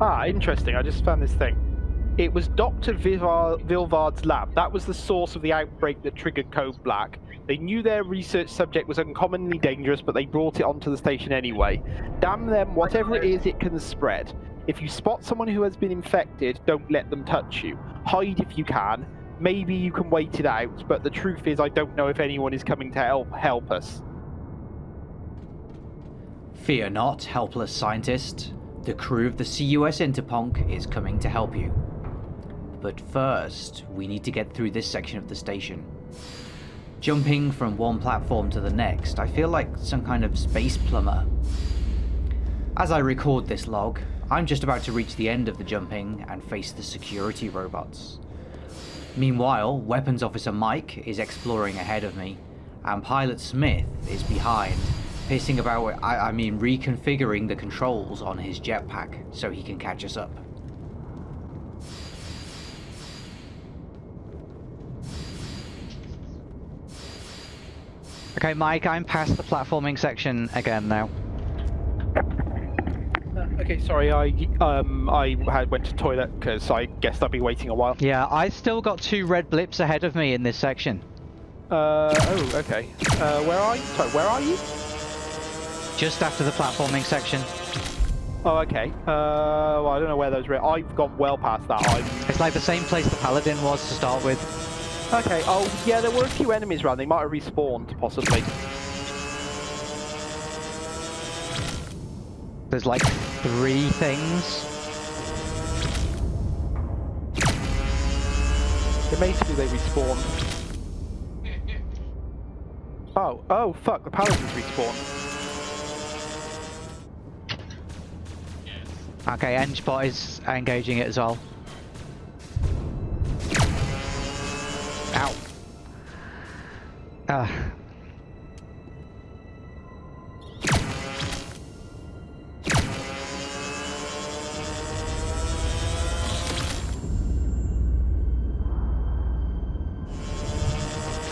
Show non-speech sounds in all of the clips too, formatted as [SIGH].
Ah, interesting. I just found this thing. It was Dr. Vivar- Vilvard's lab. That was the source of the outbreak that triggered Code Black. They knew their research subject was uncommonly dangerous, but they brought it onto the station anyway. Damn them, whatever it is, it can spread. If you spot someone who has been infected, don't let them touch you. Hide if you can. Maybe you can wait it out, but the truth is, I don't know if anyone is coming to help help us. Fear not, helpless scientist. The crew of the CUS Interponk is coming to help you. But first, we need to get through this section of the station. Jumping from one platform to the next, I feel like some kind of space plumber. As I record this log, I'm just about to reach the end of the jumping and face the security robots. Meanwhile, Weapons Officer Mike is exploring ahead of me, and Pilot Smith is behind, pissing about, I, I mean reconfiguring the controls on his jetpack so he can catch us up. Okay, Mike, I'm past the platforming section again now. Uh, okay, sorry, I um I had went to toilet because I guessed I'd be waiting a while. Yeah, I still got two red blips ahead of me in this section. Uh oh, okay. Uh, where are you? Sorry, where are you? Just after the platforming section. Oh, okay. Uh, well, I don't know where those. were. I've gone well past that. I'm It's like the same place the Paladin was to start with. okay. Oh, yeah, there were a few enemies around. They might have respawned, possibly. There's like three things. It basically they respawned. Oh, oh, fuck! The paladins respawned. Okay, Engebot is engaging it as well. Ow. Ah.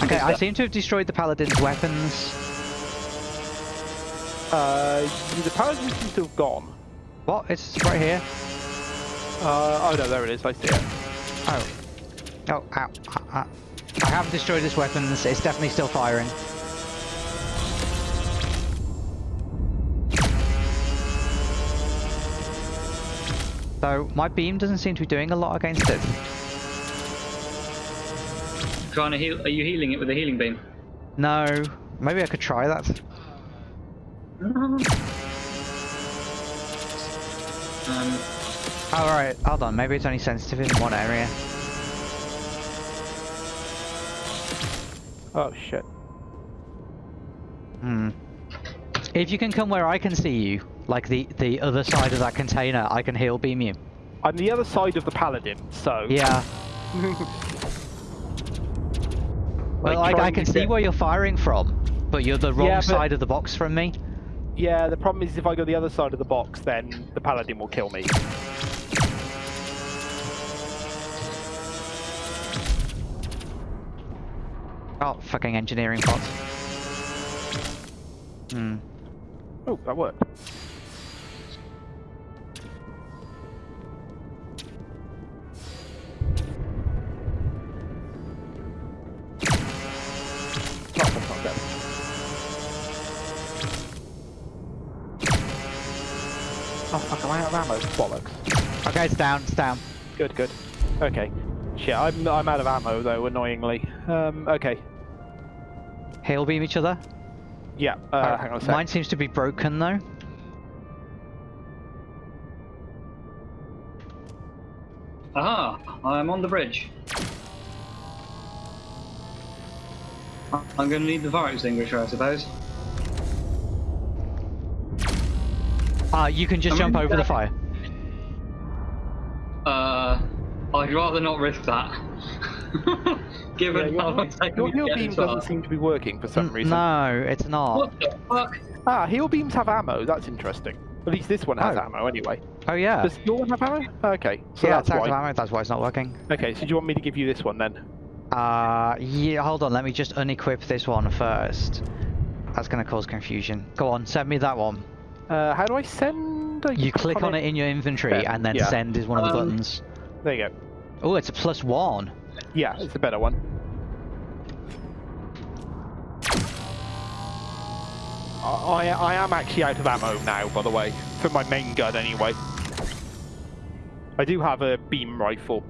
Okay, I seem to have destroyed the Paladin's weapons. Uh, the paladins seem to have gone. What? It's right here. Uh, oh no, there it is. I see it. Oh. Oh, ow. Ah, ah. I have destroyed this weapon. It's definitely still firing. So, my beam doesn't seem to be doing a lot against it. Trying to heal. Are you healing it with a healing beam? No. Maybe I could try that. [LAUGHS] Um, Alright, hold on. Maybe it's only sensitive in one area. Oh shit. Hmm. If you can come where I can see you, like the, the other side of that container, I can heal beam you. I'm the other side of the paladin, so. Yeah. [LAUGHS] Well, like, trying I can see get- where you're firing from, but you're the wrong Yeah, but- side of the box from me. Yeah, the problem is if I go the other side of the box, then the paladin will kill me. Oh, fucking engineering bot. Hmm. Oh, that worked. I out of ammo? Bollocks. Okay, it's down, it's down. Good, good. Okay. Shit, I'm, I'm out of ammo though, annoyingly. Um, okay. Hail beam each other. Yeah, uh, Uh, hang on a sec. Mine seems to be broken though. aha! I'm on the bridge. I'm going to need the fire extinguisher, I suppose. Ah, you can just I'm jump in over the fire. Uh, I'd rather not risk that. [LAUGHS] Yeah, Given how your, long it's taken your me heal beam doesn't seem to be working for some N- reason. No, it's not. What the fuck? Ah, heal beams have ammo. That's interesting. At least this one has Oh. ammo anyway. Oh yeah. Does your one have ammo? Okay, so yeah, that's it's out why. of ammo. That's why it's not working. Okay, so do you want me to give you this one then? Uh, yeah. Hold on. Let me just unequip this one first. That's gonna cause confusion. Go on, send me that one. Uh, how do I send I? You click on it in your inventory, Yeah, and then yeah. send is one of the Um, buttons. There you go. Oh, it's a plus one. Yeah, it's a better one. I, I I am actually out of ammo now, by the way, for my main gun anyway. I do have a beam rifle,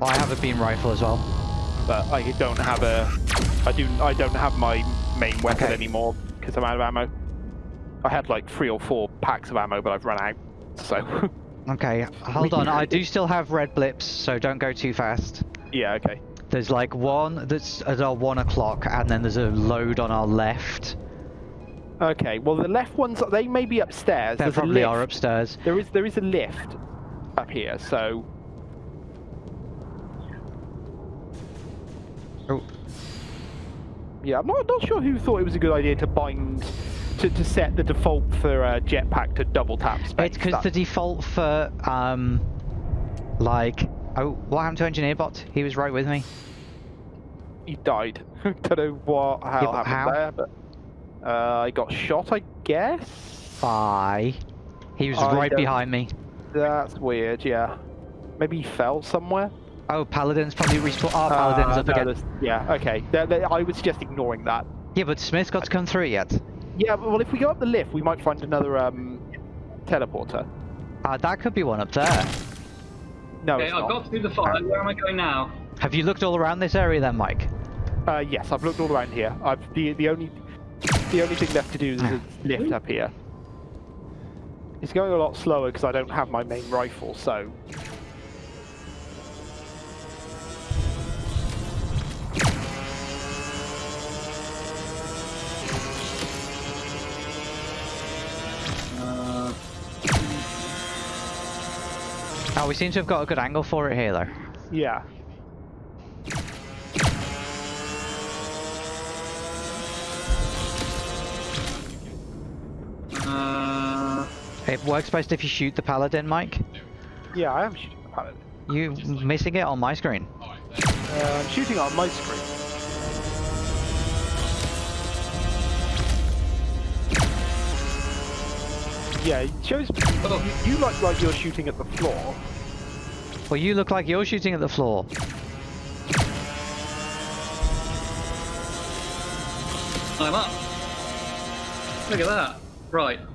I have a beam rifle as well. but I don't have a. I do. I don't have my main weapon Okay. anymore because I'm out of ammo. I had like three or four packs of ammo, but I've run out. So [LAUGHS] Okay, hold on. I do still have red blips, so don't go too fast. yeah, okay. There's like one that's at our one o'clock, and then there's a load on our left. Okay, well the left ones they may be upstairs. They probably are upstairs. There is there is a lift up here, so Oh, yeah, I'm not not sure who thought it was a good idea to bind to, to set the default for uh, jetpack to double tap space. it's because the default for um, like oh, what happened to engineer bot? He was right with me. he died. [LAUGHS] Don't know what how Yeah, happened how? there, but uh, I got shot, I guess. Bye. He was I right behind me. That's weird. Yeah, maybe he fell somewhere. Oh, paladin's probably respawn. Oh, paladin's Uh, up no, again. Yeah, okay. Th- th- I would suggest ignoring that. Yeah, but Smith's got to come through yet. Yeah, well, if we go up the lift, we might find another um, teleporter. Uh, that could be one up there. No, Okay, it's I've not. got through the fire. Where am I going now? Have you looked all around this area then, Mike? Uh, yes, I've looked all around here. I've the the only the only thing left to do is a lift up here. It's going a lot slower because I don't have my main rifle, so Oh, we seem to have got a good angle for it here, though. yeah. uh, It works best if you shoot the paladin, Mike. Yeah, I am shooting the paladin. You missing it on my screen. Uh, I'm shooting on my screen. Yeah, it shows Oh. you, you look like you're shooting at the floor. Well, you look like you're shooting at the floor. I'm up. Look at that. Right. Is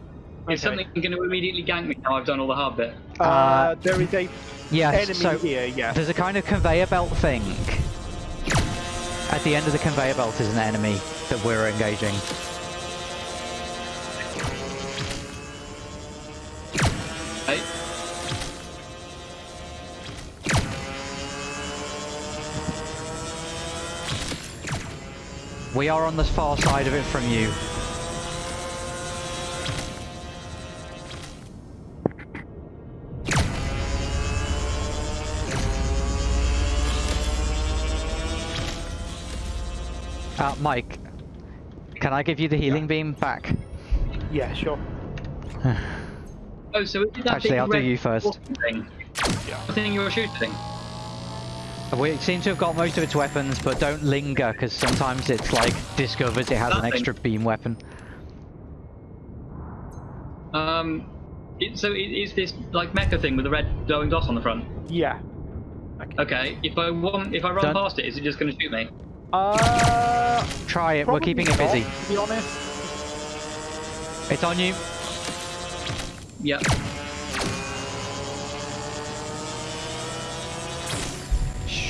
Okay. something going to immediately gank me now I've done all the hard bit? Uh, Uh, there is a Yes, enemy so here, yeah. there's a kind of conveyor belt thing. At the end of the conveyor belt is an enemy that we're engaging. We are on the far side of it from you. Uh, Mike, can I give you the healing beam back? Yeah, sure. [SIGHS] Oh, so is that Actually, I'll do you first. Thing? Yeah. The thing you were shooting? We seem to have got most of its weapons, but don't linger, because sometimes it's like discovers it has an extra beam weapon. Um, it, so it, is this like mecha thing with the red glowing dot on the front? Yeah. Okay. Okay, if I want, if I run Done. past it, is it just going to shoot me? Uh, Try it, we're probably keeping it busy. To be honest. It's on you. Yeah.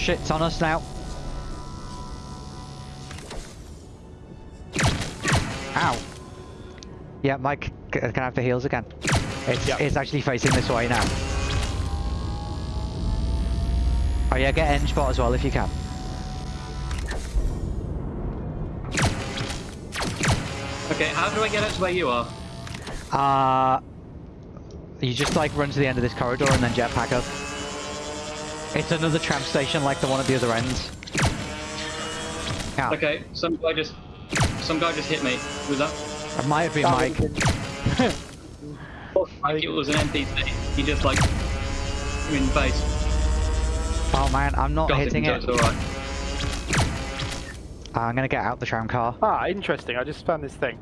Shit's on us now. Ow. Yeah, Mike, can I have the heals again? It's, Yeah. it's actually facing this way now. Oh yeah, get end spot as well if you can. Okay, how do I get up to where you are? Uh, you just like run to the end of this corridor and then jetpack up. It's another tram station like the one at the other end. Ow. Okay, some guy just, some guy just hit me. Was that? It might have been That Mike. [LAUGHS] I think it was an NPC. He just like hit me in the face. Oh man, I'm not Got hitting him, it. so it's alright. Uh, I'm gonna get out the tram car. Ah, interesting. I just found this thing.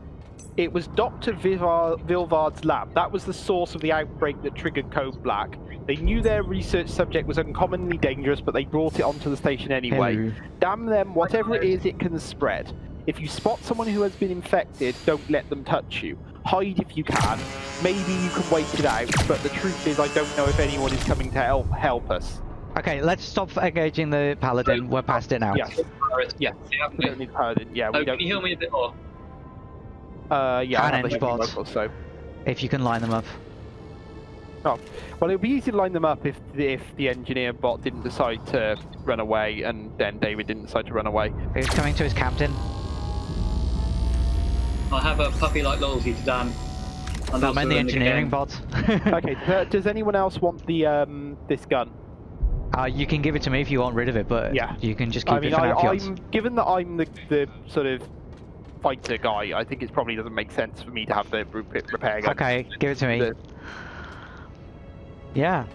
It was Dr. Vivar, Vilvard's lab. That was the source of the outbreak that triggered Code Black. They knew their research subject was uncommonly dangerous, but they brought it onto the station anyway. Hello. Damn them, whatever it is, it can spread. If you spot someone who has been infected, don't let them touch you. Hide if you can. Maybe you can wait it out, but the truth is I don't know if anyone is coming to help, help us. Okay, let's stop engaging the paladin. We're past it now. Yes, yes. Yeah, We don't need paladin. Yeah, Oh, we can don't. you heal me a bit more? Uh, yeah, I And have the edge heavy bots. so. If you can line them up. Oh, well, it would be easy to line them up if the, if the engineer bot didn't decide to run away, and then David didn't decide to run away. He's coming to his captain? I have a puppy like loyalty to Dan. And I also meant the engineering game. bot. [LAUGHS] [LAUGHS] okay, does, does anyone else want the um this gun? Uh, you can give it to me if you want rid of it, but Yeah. you can just keep I mean, it for I, now if you want. I'm given that I'm the the sort of fighter guy. I think it probably doesn't make sense for me to have the repair gun. Okay, give it to me. The- Yeah.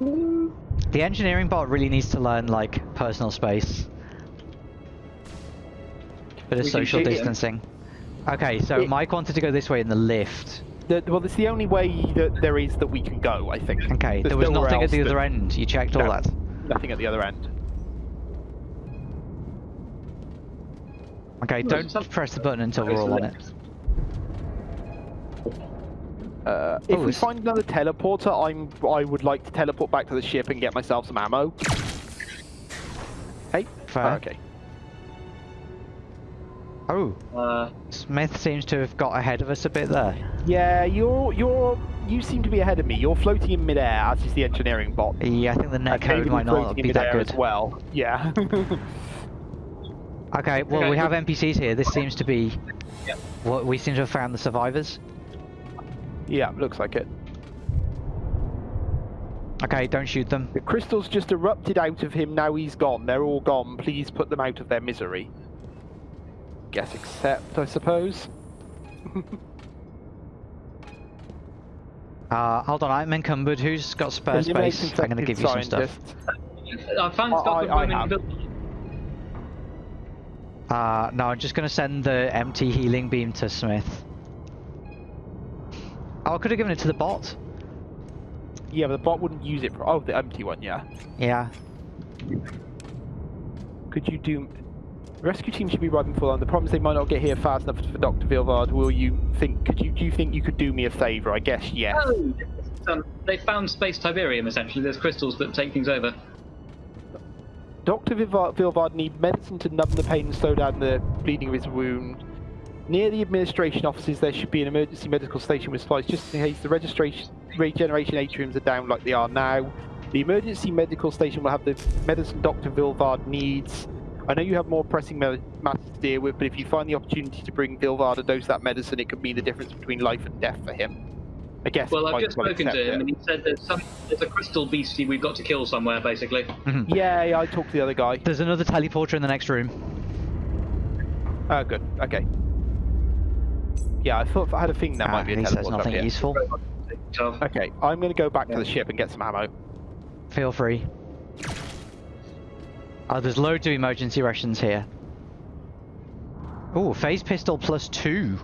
The engineering bot really needs to learn like personal space. Bit of We social shoot him. distancing. Okay, so It- Mike wanted to go this way in the lift. the- well, it's the only way that there is that we can go. I think. Okay, There's there was nowhere nothing at else the that- other end. You checked all that. Nothing at the other end. Okay, don't press the button until we're all on it. Lift. Uh, if Oh, we it's- find another teleporter, I'm I would like to teleport back to the ship and get myself some ammo. Hey. Fair. Oh, okay. Oh, Uh, Smith seems to have got ahead of us a bit there. Yeah, you're you're you seem to be ahead of me. You're floating in midair, as is the engineering bot. Yeah, I think the net code David might is not floating in be that midair good. as well. Yeah. [LAUGHS] Okay, well Okay, we have. NPCs here. This seems to be Yeah. what we seem to have found the survivors. Yeah, looks like it. Okay, don't shoot them. The crystals just erupted out of him. Now he's gone. They're all gone. Please put them out of their misery. Guess except, I suppose. [LAUGHS] Uh, hold on, I'm encumbered. Who's got spare Eliminate space? I'm going to infected give you some stuff. scientists. I found I- stuff I- I women have. build- Uh, no, I'm just going to send the empty healing beam to Smith. Oh, I could have given it to the bot. Yeah, but the bot wouldn't use it. For, oh, the empty one. Yeah. Yeah. Could you do? Rescue team should be right before them. The problem is they might not get here fast enough for Dr. Vilvard. Will you think? Could you? Do you think you could do me a favour? I guess yes. Oh, um, they found space Tiberium essentially. There's crystals that take things over. Dr. Vilvard, Vilvard need medicine to numb the pain and slow down the bleeding of his wound. Near the administration offices, there should be an emergency medical station with supplies just in case the registration regeneration atriums are down like they are now. The emergency medical station will have the medicine Dr. Vilvard needs. I know you have more pressing matters to deal with, but if you find the opportunity to bring Vilvard a dose of that medicine, it could be the difference between life and death for him. I guess. Well, I've just spoken to him, it. and he said there's some there's a crystal beastie we've got to kill somewhere, basically. Yeah, yeah, I talked to the other guy. There's another teleporter in the next room. Oh, good. Okay. Yeah, I thought I had a thing that Ah, might be a he teleporter says up nothing here. useful. Okay, I'm going to go back to the ship and get some ammo. Feel free. Oh, there's loads of emergency rations here. Oh, phase pistol plus two.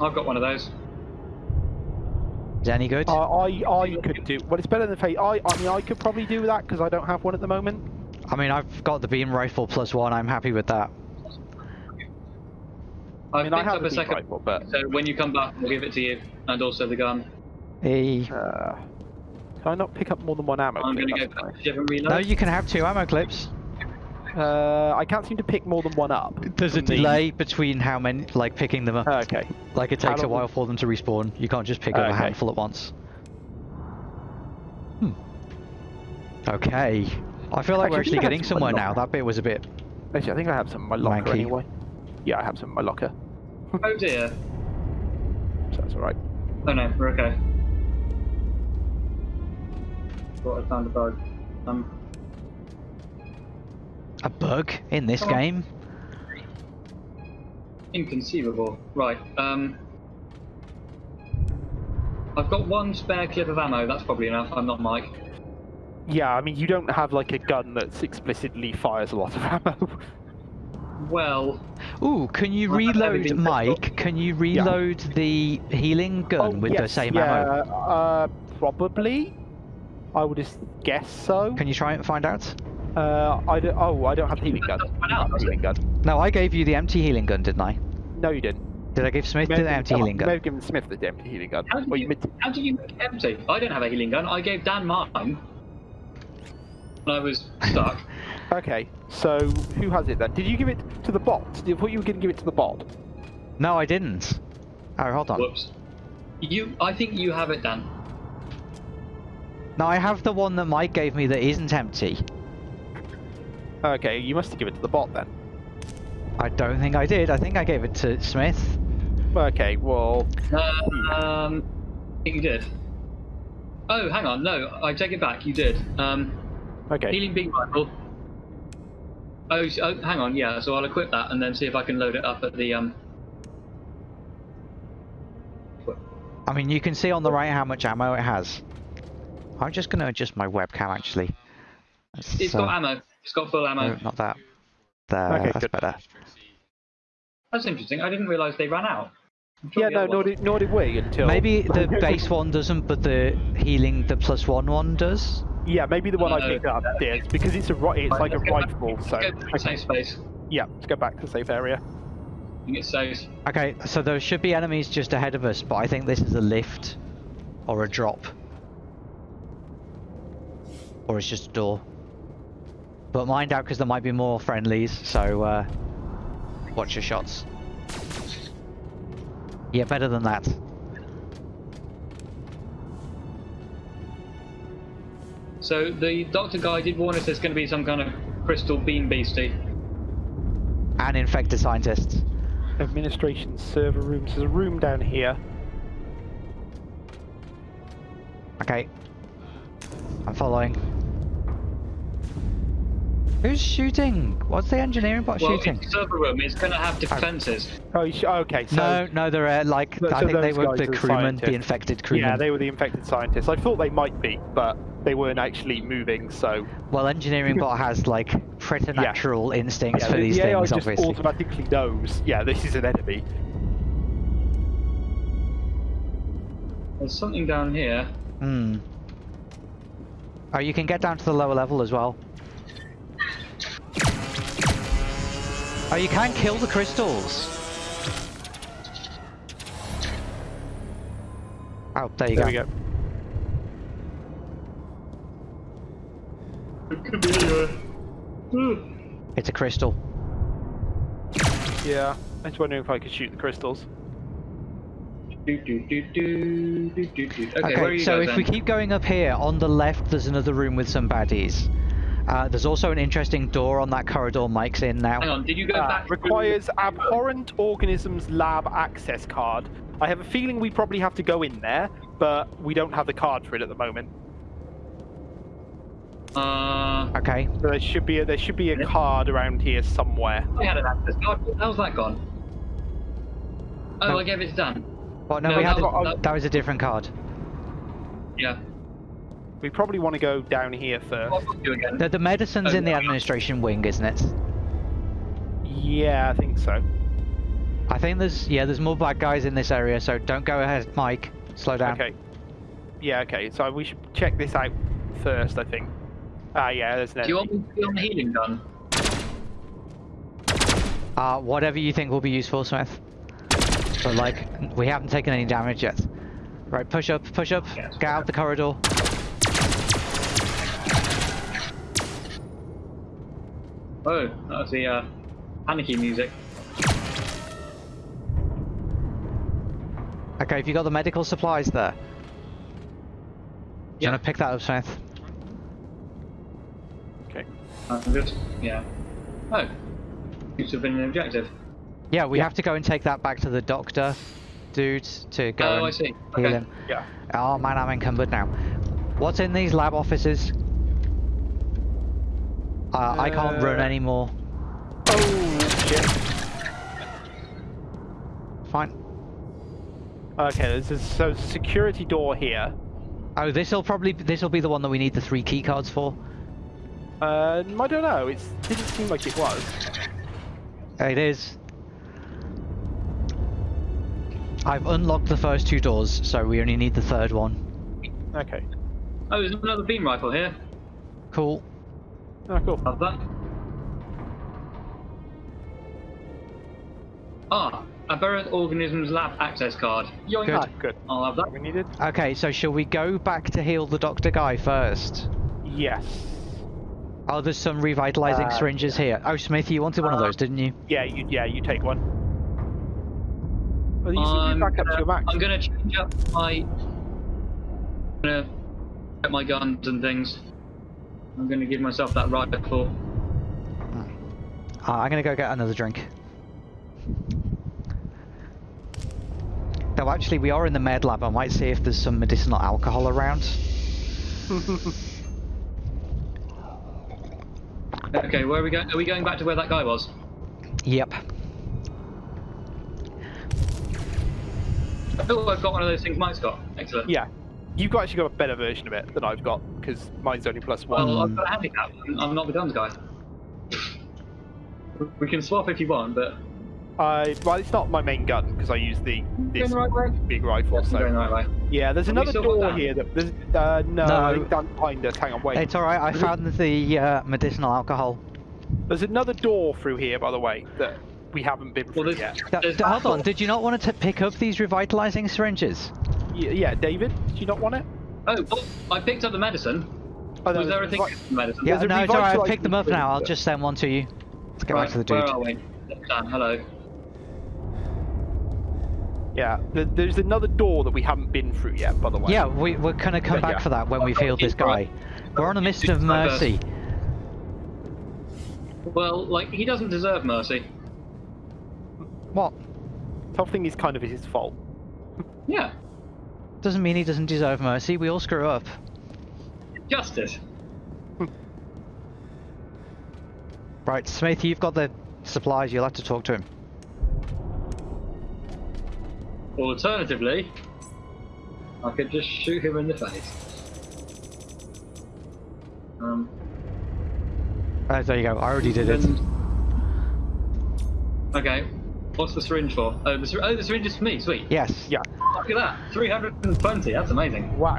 I've got one of those. Is that any good? I, I, I could do. Well, it's better than Fate. I, I mean, I could probably do that because I don't have one at the moment. I mean, I've got the beam rifle plus one. I'm happy with that. I I've mean, I picked have up a a second. rifle, but So when you come back, we'll give it to you, and also the gun. Eh. uh, can I not pick up more than one ammo? I'm clip? going to go back nice. to reload. No, you can have two ammo clips. Uh, I can't seem to pick more than one up. There's a from the- delay between how many, like picking them up. Oh, okay. like it takes a while for them to respawn. You can't just pick up a handful at once. Hmm. Okay. I feel like we're Actually, I actually think I getting somewhere now. That bit was a bit. Actually, I think I have some in my locker Wanky. anyway. Yeah, I have some in my locker. Oh dear. So that's all right. Oh no, we're okay. Thought I found a bug. Um, A bug in this Come game? inconceivable. Right. Um. I've got one spare clip of ammo. That's probably enough. I'm not Mike. Yeah, I mean, you don't have like a gun that explicitly fires a lot of [LAUGHS] ammo. Well, Ooh, can you Well, reload, Mike? Can you reload the healing gun Oh, with the same yeah, ammo? Uh, probably. I would just guess so. Can you try and find out? Uh, I don't. Oh, I don't have the healing gun. Doesn't You run have out, the does it? healing gun. No, I gave you the empty healing gun, didn't I? No, you didn't. Did I give Smith the empty given- healing You may gun? have given Smith the empty healing gun. how did, Or you you, how did you make it empty? I don't have a healing gun. I gave Dan mine when I was stuck. [LAUGHS] Okay, so who has it then? Did you give it to the bot? Did you thought you were going to give it to the bot? No, I didn't. Oh, hold on. Whoops. You, I think you have it, Dan. No, I have the one that Mike gave me that isn't empty. Okay, you must have given it to the bot then. I don't think I did. I think I gave it to Smith. Okay, well, Um, I think you did. Oh, hang on. No, I take it back. You did. Um, okay. healing beam rifle. Oh, oh, hang on. Yeah, so I'll equip that and then see if I can load it up at the um. I mean, you can see on the right how much ammo it has. I'm just going to adjust my webcam, actually. That's, It's uh, got ammo. It's got full ammo. No, not that. There, Okay, that's good. better. That's interesting. I didn't realise they ran out. I'm sure Yeah, no, nor did, nor did we until. Maybe the base one doesn't, but the healing, the plus one one does. Yeah, maybe the one I No. picked up did because it's a ri- it's like a let's back- rifle. let's So go back safe space. yeah, let's go back to safe area. I think it's safe. Okay, so there should be enemies just ahead of us, but I think this is a lift or a drop. Or it's just a door. But mind out because there might be more friendlies, so uh, watch your shots. Yeah, better than that. So the doctor guy did warn us there's going to be some kind of crystal beam beastie. And infected scientists. Administration server rooms. There's a room down here. Okay. I'm following. Who's shooting? What's the engineering bot Well, shooting? it's a server room. It's going to have defences. Oh, you okay. So no, no, they're uh, like So- I think they were the crewmen, the scientists. infected crewmen. yeah, they were the infected scientists. I thought they might be, but they weren't actually moving. So Well, engineering bot has like preternatural instincts yeah, for the, these the AI things, just obviously. automatically knows. Yeah, this is an enemy. There's something down here. Hmm. Oh, you can get down to the lower level as well. Oh, you can kill the crystals. Oh, there you There go. we go. It could be anywhere. It's a crystal. Yeah, I was wondering if I could shoot the crystals. Do, do, do, do, do, do, do. Okay, Okay, where are you so guys if we keep going up here, on the left there's another room with some baddies. Uh, there's also an interesting door on that corridor Mike's in now. Hang on, did you go Uh, back? requires aberrant organisms lab access card. I have a feeling we probably have to go in there, but we don't have the card for it at the moment. Uh, Okay. So there should be a, there should be a card around here somewhere. I had an access card. How's that gone? Oh, No. I gave it to Dan. Well, no, No, we had that a- was- that was a different card. Yeah. We probably want to go down here first. book you again. The, the medicine's Oh, in the administration wing, isn't it? Yeah, I think so. I think there's yeah, there's more bad guys in this area, so don't go ahead, Mike. Slow down. Okay. Yeah, okay. So we should check this out first, I think. Ah, yeah, there's an Do you want me to be on the healing gun? Uh, whatever you think will be useful, Smith. But like, we haven't taken any damage yet. Right, push up, push up, Yes. get out the corridor. Oh, that was the uh, panicky music. Okay, have you got the medical supplies there? You Yeah. want to pick that up, Smith? Okay. I'm just, yeah. Oh, seems to have been an objective. Yeah, we Yeah. have to go and take that back to the doctor, dude, to go Oh, and I see. heal Okay. him. Yeah. Oh man, I'm encumbered now. What's in these lab offices? Uh, I can't run Uh, anymore. Oh, shit. Fine. Okay, there's a, so a security door here. Oh, this'll probably this'll be the one that we need the three key cards for. Uh, I don't know. It didn't seem like it was. It is. I've unlocked the first two doors, so we only need the third one. Okay. Oh, there's another beam rifle here. Cool. Oh, cool. Have that. Ah, aberrant organisms lab access card. Yoink. Good. Ah, good. I'll have that. We needed? Okay, so shall we go back to heal the doctor guy first? Yes. Oh, there's some revitalizing Uh, syringes here. Oh, Smith, you wanted one of Uh, those, didn't you? Yeah, you yeah, you take one. Well, you I'm back up to gonna- your max. I'm gonna change up my. I'm gonna get my guns and things. I'm gonna give myself that rifle. Uh, I'm gonna go get another drink. Though actually, we are in the med lab. I might see if there's some medicinal alcohol around. [LAUGHS] Okay, where are we going? Are we going back to where that guy was? Yep. Oh, I've got one of those things Mike's got. Excellent. Yeah. You've got actually got a better version of it than I've got, because mine's only plus one. Well, I've got a handicap. I'm, I'm not the guns guy. We can swap if you want, but I well, it's not my main gun because I use the this going right way. big rifle. I'm So going the right way. yeah, there's Have another door Dan? here. That there's uh, no, No. I behind us. Hang on, wait. It's alright, I found the uh, medicinal alcohol. There's another door through here, by the way, that we haven't been Well, through yet. Th- there's th- hold on, did you not want to pick up these revitalizing syringes? Yeah, yeah, David, did you not want it? Oh, well, I picked up the medicine. Oh, no, Was there a there's thing revi- with the medicine? Yeah, no, it's alright, I've revitalizing picked them up now. I'll just send one to you. Let's get right, back to the dude. Where are we? Dan, hello. Yeah, there's another door that we haven't been through yet, by the way. Yeah, we, we're gonna come Yeah, back yeah. for that when we've healed this guy. We're on a mission of mercy. Well, like, he doesn't deserve mercy. What? The Tough thing is kind of his fault. Yeah, Doesn't mean he doesn't deserve mercy. We all screw up. justice. Right, Smith, you've got the supplies. You'll have to talk to him. Alternatively, I could just shoot him in the face. Um, Uh, there you go. I already did it. Okay, what's the syringe for? Oh, the, syr- oh, the syringe is for me. Sweet. Yes. Yeah. Look at that, 320. That's amazing. Wow.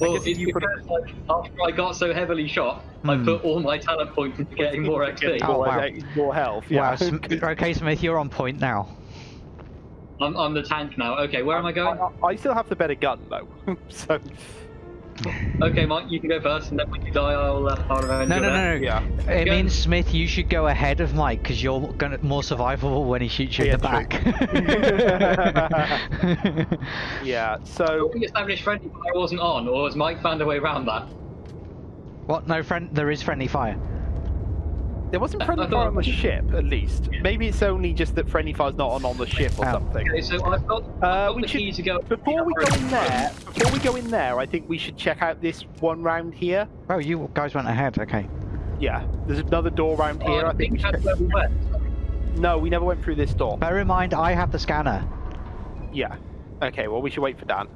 Well, it's you put- because like, after I got so heavily shot, I Hmm. put all my talent points into getting more XP. Oh, more, wow. more health. Yeah. Wow. Sm- [LAUGHS] okay, Smith, you're on point now. I'm, I'm the tank now. Okay, where am I going? I, I still have the better gun though, [LAUGHS] so Okay, Mike, you can go first, and then when you die, I'll uh, I'll avenge No, you no, no, no. yeah. It Go. means Smith, you should go ahead of Mike because you're gonna more survivable when he shoots you in the Yeah, back. [LAUGHS] yeah. So We established friendly fire wasn't on, or has Mike found a way around that? what? No, friend. There is friendly fire. There wasn't I friendly fire on the ship, at least. Maybe it's only just that friendly fire's not on on the ship or something. Okay, so I've got, I've Uh, we the should- key to go. Before we go in there, [LAUGHS] before we go in there, I think we should check out this one round here. Oh, you guys went ahead. Okay. Yeah, there's another door round Oh, here. I think we should. that's where we went. No, we never went through this door. Bear in mind, I have the scanner. Yeah. Okay, well we should wait for Dan.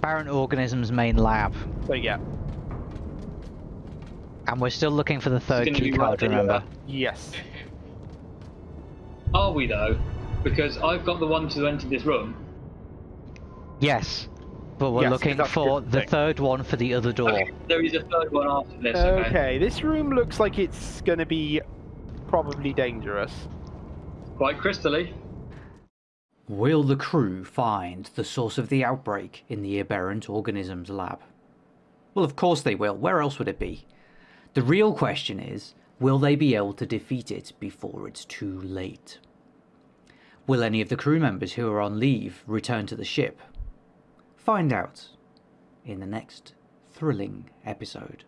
Barren Organism's main lab, So yeah. And we're still looking for the third key card. right. Remember? Yes. Are we though? Because I've got the one to enter this room. Yes. But we're Yes, looking for the thing. third one for the other door. Okay, there is a third one after this. Okay. Okay, this room looks like it's going to be probably dangerous. Quite crystally. Will the crew find the source of the outbreak in the aberrant organisms lab? Well, of course they will. Where else would it be? The real question is, will they be able to defeat it before it's too late? Will any of the crew members who are on leave return to the ship? Find out in the next thrilling episode.